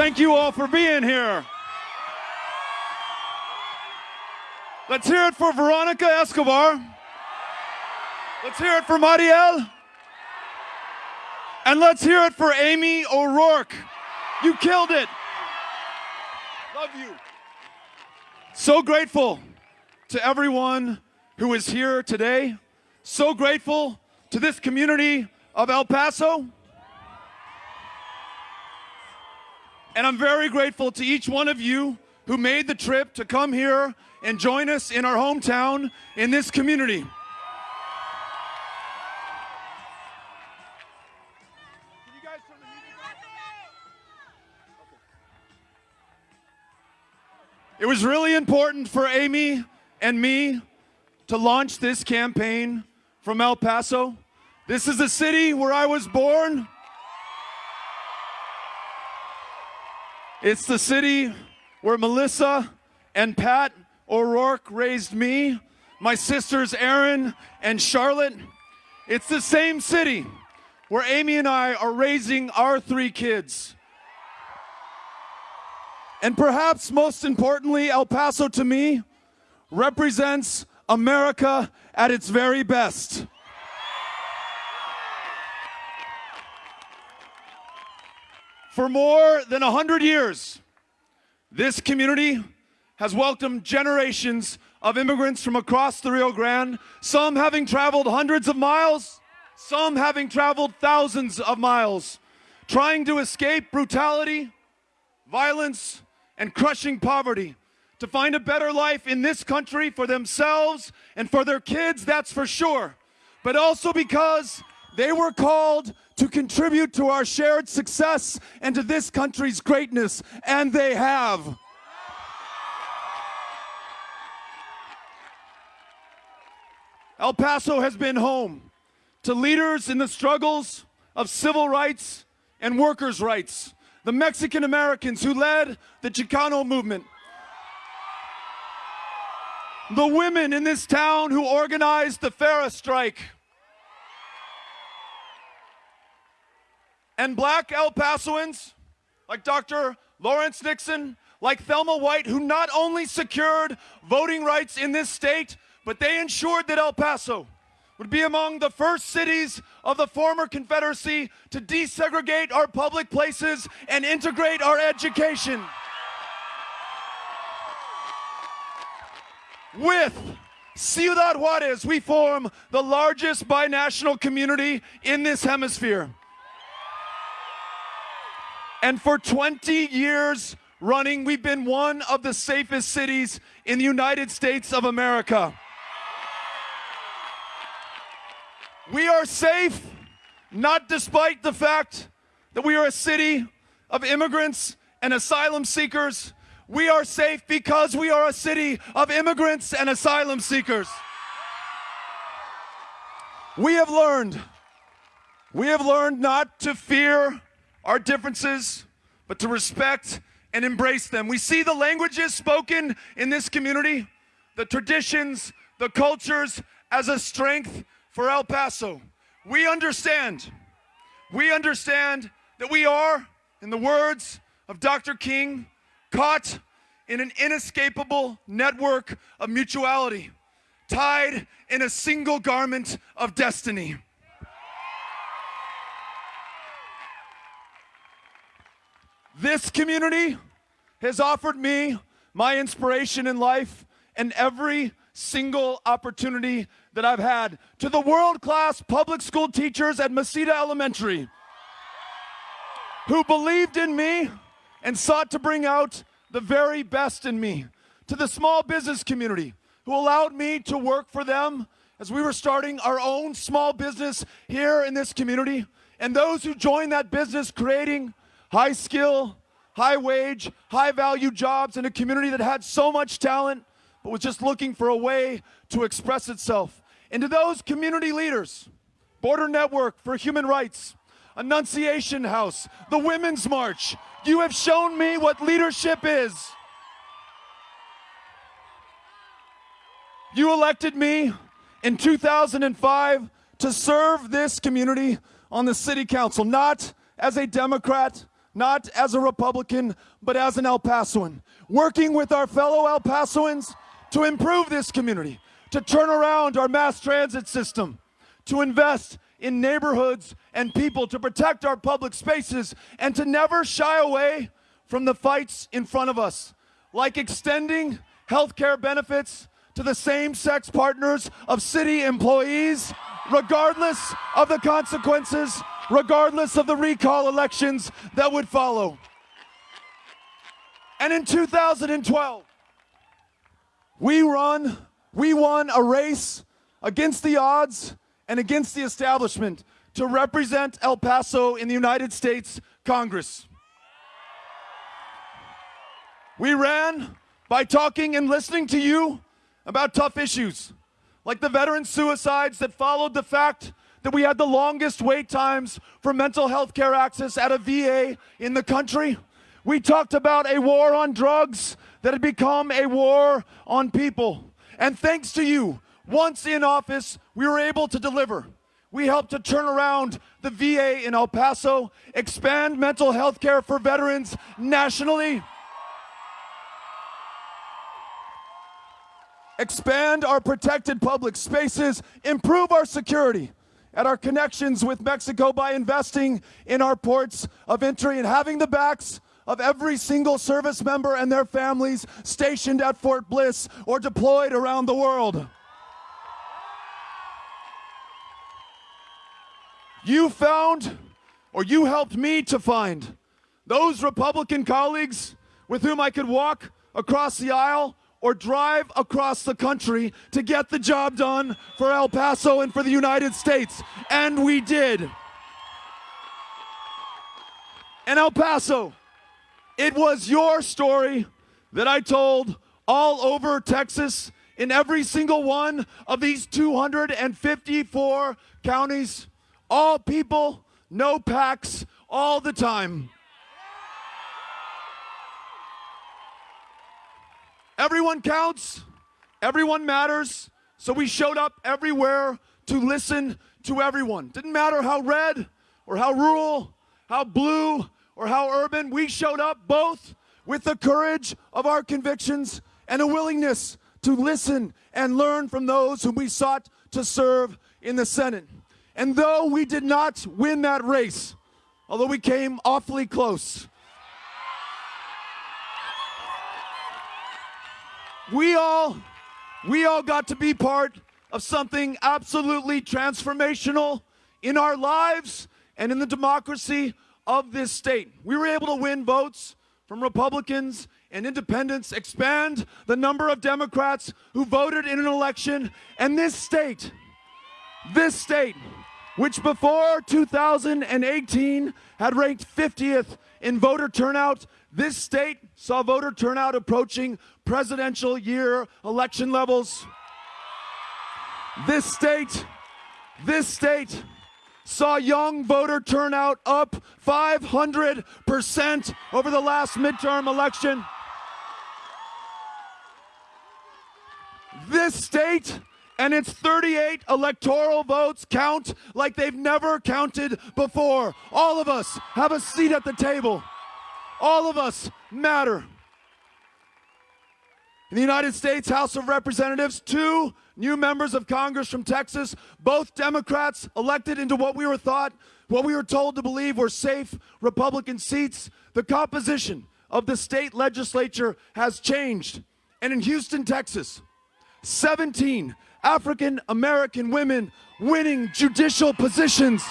Thank you all for being here. Let's hear it for Veronica Escobar. Let's hear it for Mariel. And let's hear it for Amy O'Rourke. You killed it. Love you. So grateful to everyone who is here today. So grateful to this community of El Paso. And I'm very grateful to each one of you who made the trip to come here and join us in our hometown in this community. It was really important for Amy and me to launch this campaign from El Paso. This is the city where I was born. It's the city where Melissa and Pat O'Rourke raised me, my sisters Erin and Charlotte. It's the same city where Amy and I are raising our three kids. And perhaps most importantly, El Paso to me represents America at its very best. For more than 100 years, this community has welcomed generations of immigrants from across the Rio Grande, some having traveled hundreds of miles, some having traveled thousands of miles, trying to escape brutality, violence, and crushing poverty to find a better life in this country for themselves and for their kids, that's for sure. But also because they were called to contribute to our shared success and to this country's greatness, and they have. El Paso has been home to leaders in the struggles of civil rights and workers' rights the Mexican Americans who led the Chicano movement, the women in this town who organized the Farah strike, and black El Pasoans like Dr. Lawrence Nixon, like Thelma White, who not only secured voting rights in this state, but they ensured that El Paso would be among the first cities of the former Confederacy to desegregate our public places and integrate our education. With Ciudad Juarez, we form the largest binational community in this hemisphere. And for 20 years running, we've been one of the safest cities in the United States of America. We are safe, not despite the fact that we are a city of immigrants and asylum seekers. We are safe because we are a city of immigrants and asylum seekers. We have learned, we have learned not to fear our differences, but to respect and embrace them. We see the languages spoken in this community, the traditions, the cultures as a strength for El Paso. We understand, we understand that we are, in the words of Dr. King, caught in an inescapable network of mutuality, tied in a single garment of destiny. This community has offered me my inspiration in life and every single opportunity that I've had to the world class public school teachers at Mesita Elementary who believed in me and sought to bring out the very best in me, to the small business community who allowed me to work for them as we were starting our own small business here in this community, and those who joined that business creating high skill, high wage, high value jobs in a community that had so much talent but was just looking for a way to express itself. And to those community leaders, Border Network for Human Rights, Annunciation House, the Women's March, you have shown me what leadership is. You elected me in 2005 to serve this community on the city council, not as a Democrat, not as a Republican, but as an El Pasoan, working with our fellow El Pasoans to improve this community, to turn around our mass transit system, to invest in neighborhoods and people, to protect our public spaces, and to never shy away from the fights in front of us, like extending health care benefits to the same sex partners of city employees, regardless of the consequences, regardless of the recall elections that would follow. And in 2012, we run, we won a race against the odds and against the establishment to represent El Paso in the United States Congress. We ran by talking and listening to you about tough issues, like the veteran suicides that followed the fact that we had the longest wait times for mental health care access at a VA in the country. We talked about a war on drugs that had become a war on people. And thanks to you, once in office, we were able to deliver. We helped to turn around the VA in El Paso, expand mental health care for veterans nationally, expand our protected public spaces, improve our security at our connections with Mexico by investing in our ports of entry and having the backs of every single service member and their families stationed at Fort Bliss or deployed around the world. You found, or you helped me to find, those Republican colleagues with whom I could walk across the aisle or drive across the country to get the job done for El Paso and for the United States. And we did. And El Paso, it was your story that I told all over Texas in every single one of these 254 counties. All people, no PACs, all the time. Everyone counts, everyone matters. So we showed up everywhere to listen to everyone. Didn't matter how red or how rural, how blue or how urban, we showed up both with the courage of our convictions and a willingness to listen and learn from those whom we sought to serve in the Senate. And though we did not win that race, although we came awfully close, we all we all got to be part of something absolutely transformational in our lives and in the democracy of this state. We were able to win votes from Republicans and independents, expand the number of Democrats who voted in an election, and this state, this state, which before 2018 had ranked 50th in voter turnout, this state saw voter turnout approaching presidential year election levels. This state, this state saw young voter turnout up 500% over the last midterm election. This state and its 38 electoral votes count like they've never counted before. All of us have a seat at the table. All of us matter. In the United States House of Representatives, two new members of Congress from Texas, both Democrats elected into what we were thought, what we were told to believe were safe Republican seats. The composition of the state legislature has changed. And in Houston, Texas, 17 African American women winning judicial positions.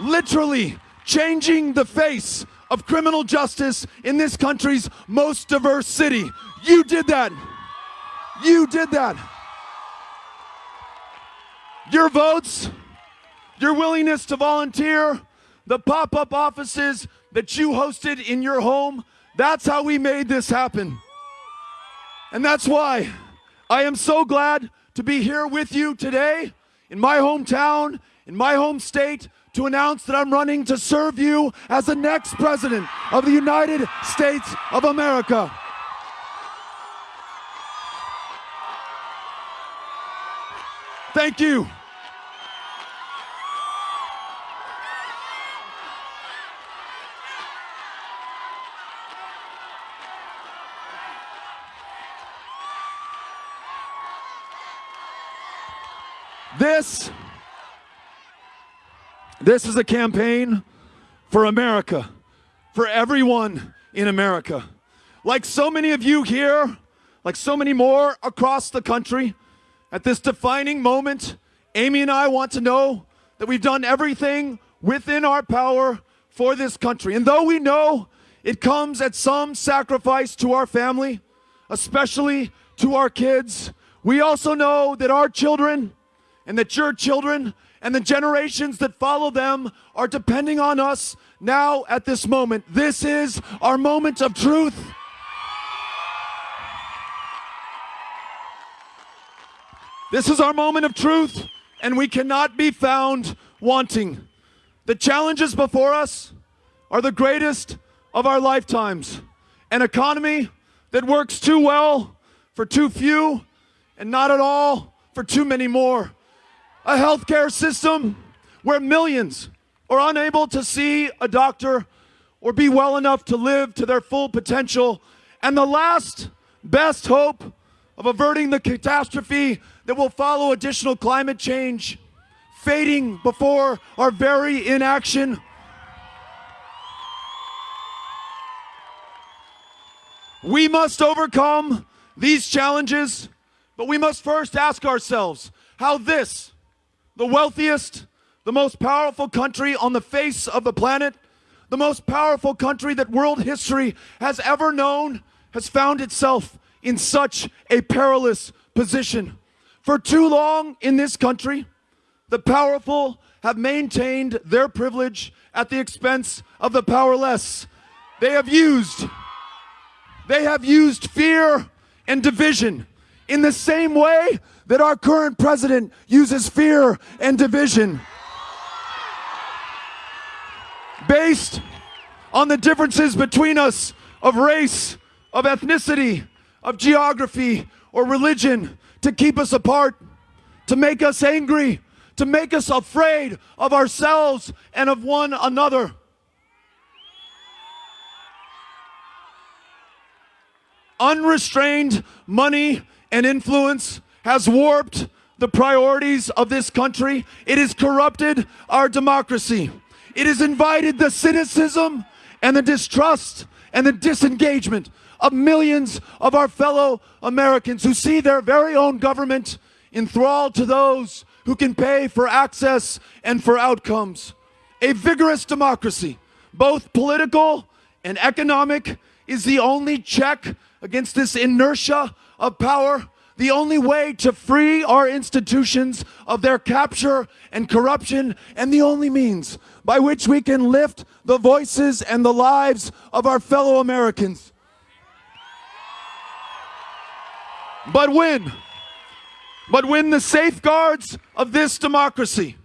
Literally changing the face of criminal justice in this country's most diverse city. You did that. You did that. Your votes, your willingness to volunteer, the pop up offices that you hosted in your home, that's how we made this happen. And that's why I am so glad to be here with you today in my hometown, in my home state, to announce that I'm running to serve you as the next president of the United States of America. Thank you. This, this is a campaign for America, for everyone in America. Like so many of you here, like so many more across the country, at this defining moment, Amy and I want to know that we've done everything within our power for this country. And though we know it comes at some sacrifice to our family, especially to our kids, we also know that our children and that your children and the generations that follow them are depending on us now at this moment. This is our moment of truth. This is our moment of truth, and we cannot be found wanting. The challenges before us are the greatest of our lifetimes. An economy that works too well for too few and not at all for too many more. A healthcare system where millions are unable to see a doctor or be well enough to live to their full potential. And the last best hope of averting the catastrophe that will follow additional climate change, fading before our very inaction. We must overcome these challenges, but we must first ask ourselves how this, the wealthiest, the most powerful country on the face of the planet, the most powerful country that world history has ever known, has found itself in such a perilous position. For too long in this country, the powerful have maintained their privilege at the expense of the powerless. They have used, they have used fear and division in the same way that our current president uses fear and division. Based on the differences between us of race, of ethnicity, of geography, or religion, to keep us apart, to make us angry, to make us afraid of ourselves and of one another. Unrestrained money and influence has warped the priorities of this country. It has corrupted our democracy. It has invited the cynicism and the distrust and the disengagement of millions of our fellow Americans who see their very own government enthralled to those who can pay for access and for outcomes. A vigorous democracy, both political and economic, is the only check against this inertia of power, the only way to free our institutions of their capture and corruption, and the only means by which we can lift the voices and the lives of our fellow Americans. But when, but when the safeguards of this democracy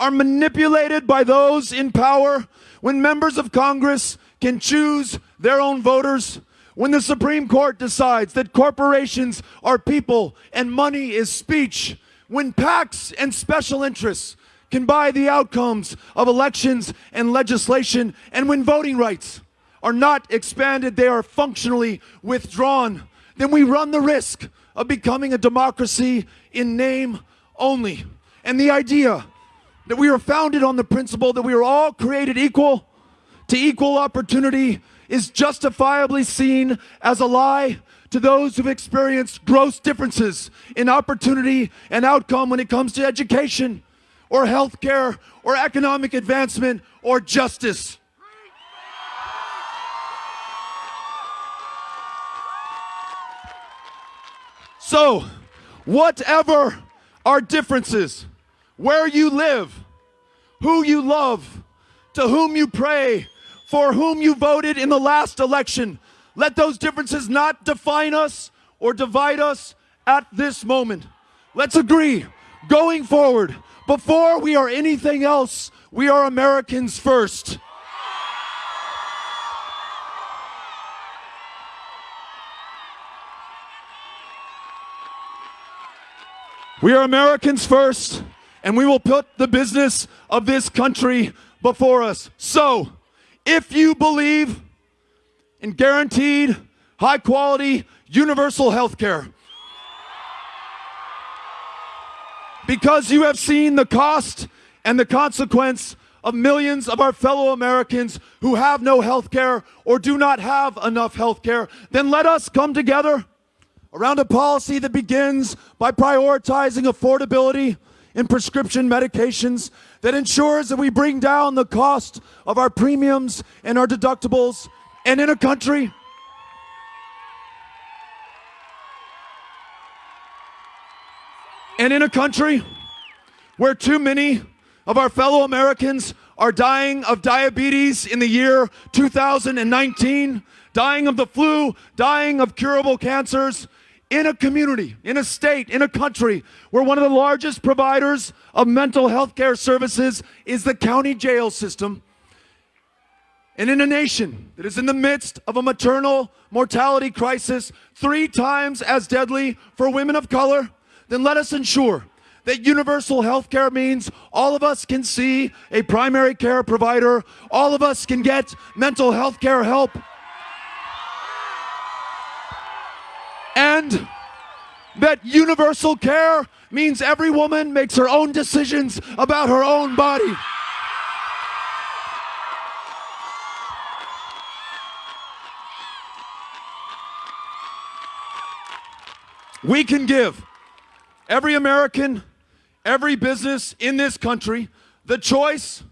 are manipulated by those in power, when members of Congress can choose their own voters, when the Supreme Court decides that corporations are people and money is speech, when PACs and special interests can buy the outcomes of elections and legislation, and when voting rights are not expanded, they are functionally withdrawn then we run the risk of becoming a democracy in name only. And the idea that we are founded on the principle that we are all created equal to equal opportunity is justifiably seen as a lie to those who've experienced gross differences in opportunity and outcome when it comes to education or healthcare or economic advancement or justice. So, whatever our differences, where you live, who you love, to whom you pray, for whom you voted in the last election, let those differences not define us or divide us at this moment. Let's agree, going forward, before we are anything else, we are Americans first. We are Americans first, and we will put the business of this country before us. So, if you believe in guaranteed, high quality, universal health care, Because you have seen the cost and the consequence of millions of our fellow Americans who have no health care or do not have enough health care, then let us come together around a policy that begins by prioritizing affordability in prescription medications, that ensures that we bring down the cost of our premiums and our deductibles, and in a country and in a country where too many of our fellow Americans are dying of diabetes in the year 2019, dying of the flu, dying of curable cancers, in a community, in a state, in a country where one of the largest providers of mental health care services is the county jail system, and in a nation that is in the midst of a maternal mortality crisis three times as deadly for women of color, then let us ensure that universal health care means all of us can see a primary care provider, all of us can get mental health care help. That universal care means every woman makes her own decisions about her own body. We can give every American, every business in this country the choice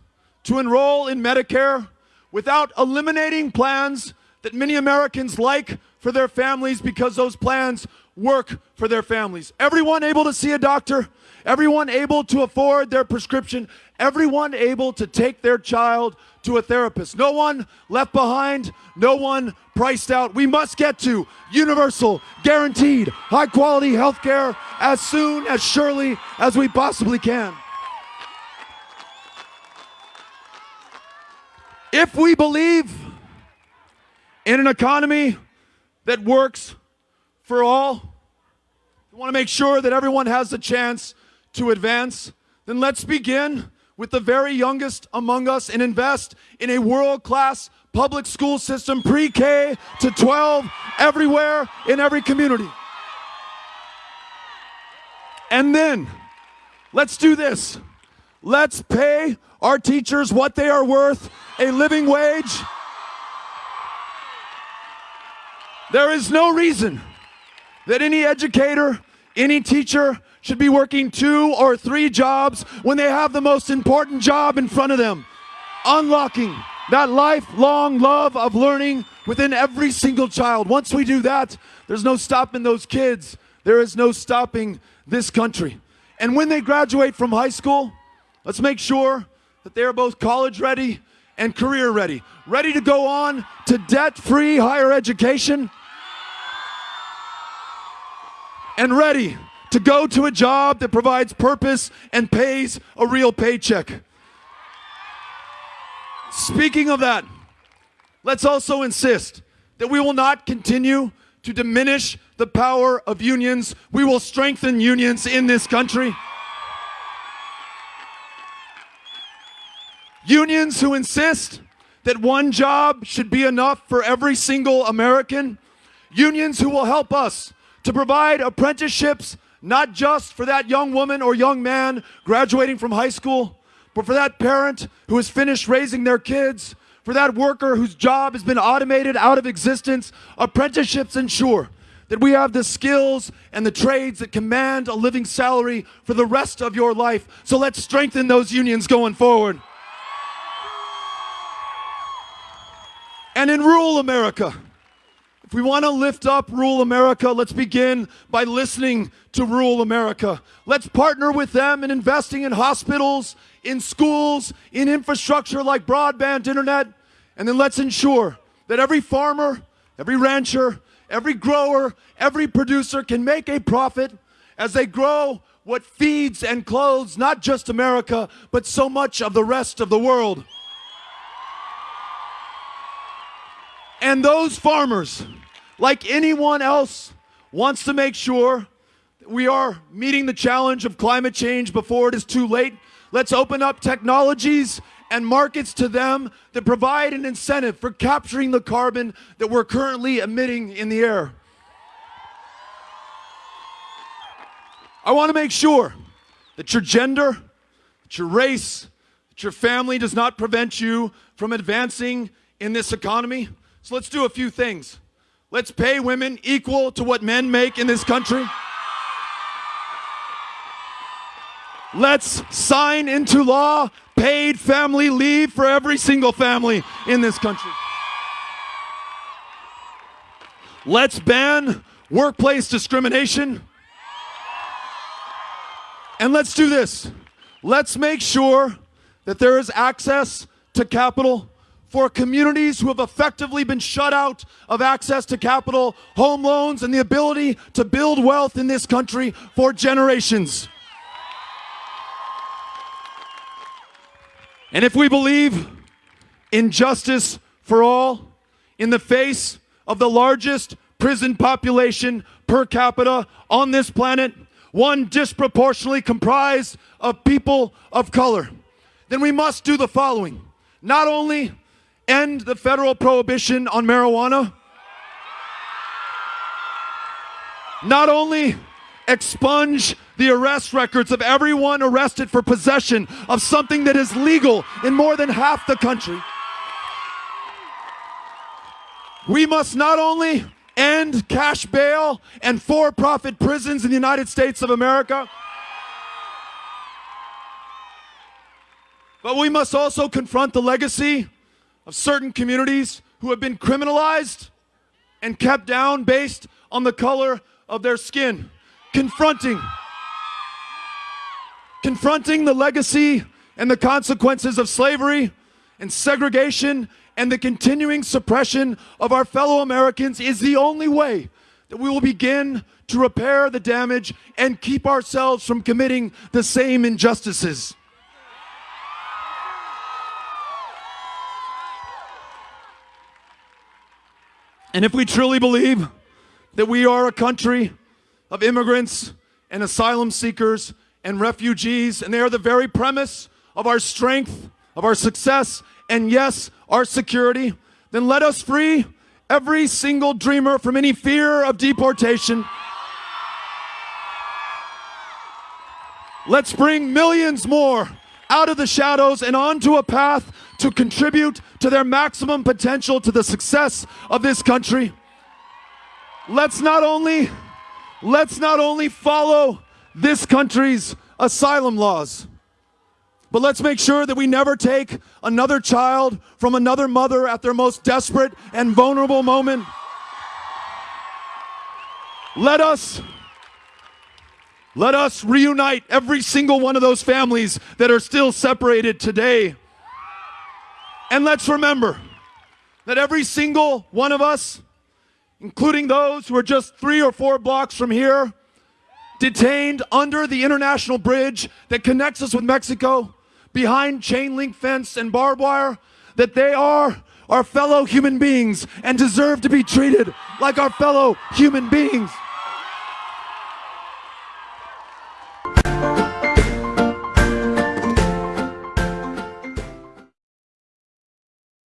to enroll in Medicare without eliminating plans that many Americans like for their families because those plans work for their families. Everyone able to see a doctor, everyone able to afford their prescription, everyone able to take their child to a therapist. No one left behind, no one priced out. We must get to universal, guaranteed, high quality health care as soon as surely as we possibly can. If we believe in an economy that works for all, we want to make sure that everyone has a chance to advance, then let's begin with the very youngest among us and invest in a world class public school system, pre K to 12, everywhere in every community. And then let's do this. Let's pay our teachers what they are worth a living wage. There is no reason that any educator, any teacher should be working two or three jobs when they have the most important job in front of them unlocking that lifelong love of learning within every single child. Once we do that, there's no stopping those kids. There is no stopping this country. And when they graduate from high school, let's make sure that they are both college ready and career ready, ready to go on to debt free higher education and ready to go to a job that provides purpose and pays a real paycheck. Speaking of that, let's also insist that we will not continue to diminish the power of unions. We will strengthen unions in this country. Unions who insist that one job should be enough for every single American. Unions who will help us to provide apprenticeships not just for that young woman or young man graduating from high school, but for that parent who has finished raising their kids, for that worker whose job has been automated out of existence. Apprenticeships ensure that we have the skills and the trades that command a living salary for the rest of your life. So let's strengthen those unions going forward. And in rural America, if we want to lift up rural America, let's begin by listening to rural America. Let's partner with them in investing in hospitals, in schools, in infrastructure like broadband internet. And then let's ensure that every farmer, every rancher, every grower, every producer can make a profit as they grow what feeds and clothes not just America, but so much of the rest of the world. And those farmers, like anyone else, wants to make sure we are meeting the challenge of climate change before it is too late. Let's open up technologies and markets to them that provide an incentive for capturing the carbon that we're currently emitting in the air. I want to make sure that your gender, that your race, that your family does not prevent you from advancing in this economy. So let's do a few things. Let's pay women equal to what men make in this country. Let's sign into law paid family leave for every single family in this country. Let's ban workplace discrimination. And let's do this. Let's make sure that there is access to capital for communities who have effectively been shut out of access to capital, home loans, and the ability to build wealth in this country for generations. And if we believe in justice for all, in the face of the largest prison population per capita on this planet, one disproportionately comprised of people of color, then we must do the following. Not only end the federal prohibition on marijuana, not only expunge the arrest records of everyone arrested for possession of something that is legal in more than half the country. We must not only end cash bail and for profit prisons in the United States of America, but we must also confront the legacy of certain communities who have been criminalized and kept down based on the color of their skin. Confronting confronting the legacy and the consequences of slavery and segregation and the continuing suppression of our fellow Americans is the only way that we will begin to repair the damage and keep ourselves from committing the same injustices. And if we truly believe that we are a country of immigrants and asylum seekers and refugees, and they are the very premise of our strength, of our success, and yes, our security, then let us free every single dreamer from any fear of deportation. Let's bring millions more out of the shadows and onto a path to contribute to their maximum potential to the success of this country. Let's not only let's not only follow this country's asylum laws. But let's make sure that we never take another child from another mother at their most desperate and vulnerable moment. Let us let us reunite every single one of those families that are still separated today. And let's remember that every single one of us, including those who are just three or four blocks from here, detained under the international bridge that connects us with Mexico, behind chain link fence and barbed wire, that they are our fellow human beings and deserve to be treated like our fellow human beings.